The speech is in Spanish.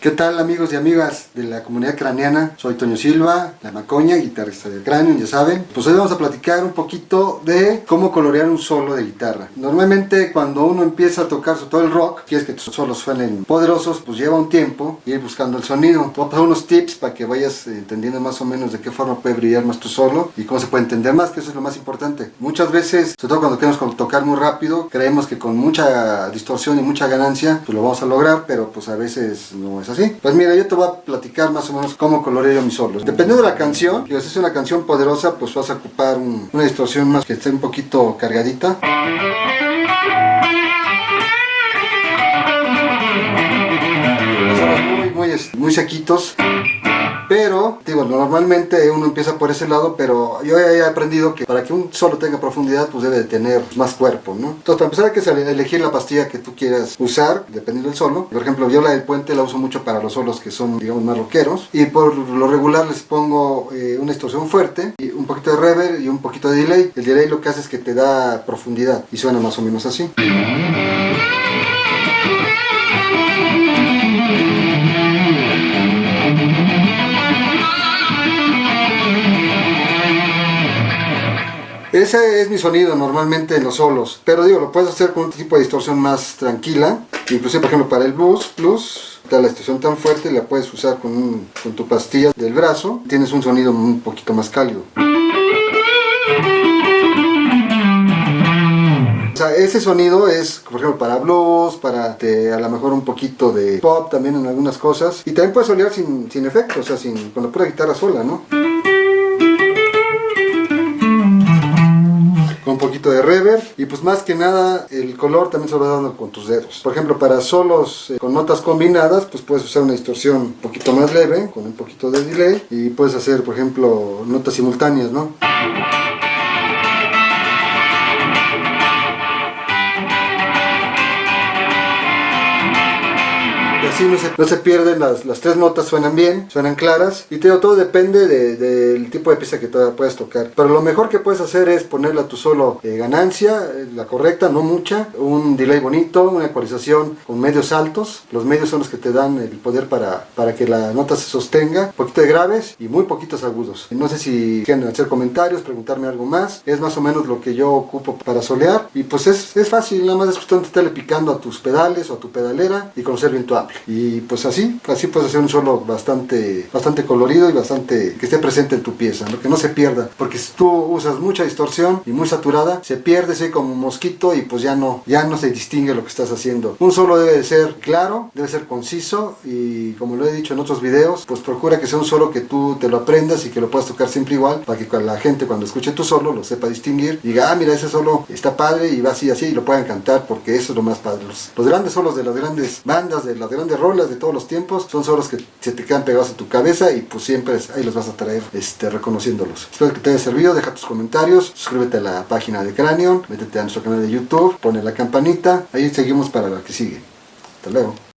¿Qué tal amigos y amigas de la comunidad craneana? Soy Toño Silva, la Macoña, guitarrista del cráneo, ya saben. Pues hoy vamos a platicar un poquito de cómo colorear un solo de guitarra. Normalmente cuando uno empieza a tocar todo el rock, quieres que tus solos suenen poderosos, pues lleva un tiempo ir buscando el sonido. Te voy a pasar unos tips para que vayas entendiendo más o menos de qué forma puede brillar más tu solo y cómo se puede entender más, que eso es lo más importante. Muchas veces, sobre todo cuando queremos tocar muy rápido, creemos que con mucha distorsión y mucha ganancia, pues lo vamos a lograr, pero pues a veces no es Pues mira, yo te voy a platicar más o menos cómo coloreo yo mis solos. Dependiendo de la canción, si es una canción poderosa, pues vas a ocupar una distorsión más que esté un poquito cargadita. Muy, muy, muy sequitos. Pero, digo, normalmente uno empieza por ese lado, pero yo he aprendido que para que un solo tenga profundidad, pues debe de tener más cuerpo, ¿no? Entonces, para empezar hay que elegir la pastilla que tú quieras usar, dependiendo del solo. Por ejemplo, yo la del puente la uso mucho para los solos que son, digamos, más rockeros. Y por lo regular les pongo eh, una distorsión fuerte, y un poquito de reverb y un poquito de delay. El delay lo que hace es que te da profundidad y suena más o menos así. Ese es mi sonido normalmente en los solos, pero digo, lo puedes hacer con un tipo de distorsión más tranquila, inclusive por ejemplo para el blues, plus, la distorsión tan fuerte la puedes usar con, con tu pastilla del brazo, tienes un sonido un poquito más cálido. O sea, ese sonido es, por ejemplo, para blues, para a lo mejor un poquito de pop también en algunas cosas. Y también puedes solear sin, sin efecto, o sea, sin, con la pura guitarra sola, ¿no? Un poquito de reverb y pues más que nada el color también se lo va dando con tus dedos. Por ejemplo para solos eh, con notas combinadas pues puedes usar una distorsión un poquito más leve con un poquito de delay y puedes hacer por ejemplo notas simultáneas, ¿no? Así no se, pierden, las, las, tres notas suenan bien, suenan claras. Y te todo depende del tipo de pieza que puedas tocar. Pero lo mejor que puedes hacer es ponerle a tu solo eh, ganancia, eh, la correcta, no mucha, un delay bonito, una ecualización con medios altos, los medios son los que te dan el poder para, para que la nota se sostenga, un poquito de graves y muy poquitos agudos. No sé si quieren hacer comentarios, preguntarme algo más, es más o menos lo que yo ocupo para solear. Y pues es, es fácil, nada más es cuestión estarle picando a tus pedales o a tu pedalera y conocer bien tu y pues así, así puedes hacer un solo bastante, bastante colorido y bastante que esté presente en tu pieza, que no se pierda, porque si tú usas mucha distorsión y muy saturada, se pierde ese como mosquito y pues ya no, ya no se distingue lo que estás haciendo. Un solo debe de ser claro, debe ser conciso y como lo he dicho en otros videos, pues procura que sea un solo que tú te lo aprendas y que lo puedas tocar siempre igual, para que la gente cuando escuche tu solo lo sepa distinguir, diga, ah mira ese solo está padre y va así así y lo puedan cantar porque eso es lo más padre. Los, los grandes solos de las grandes bandas, de las grandes rolas de todos los tiempos, son solos que se te quedan pegados a tu cabeza y pues siempre ahí los vas a traer este, reconociéndolos. Espero que te haya servido, deja tus comentarios, suscríbete a la página de Cranion, métete a nuestro canal de YouTube, pone la campanita, ahí seguimos para la que sigue. Hasta luego.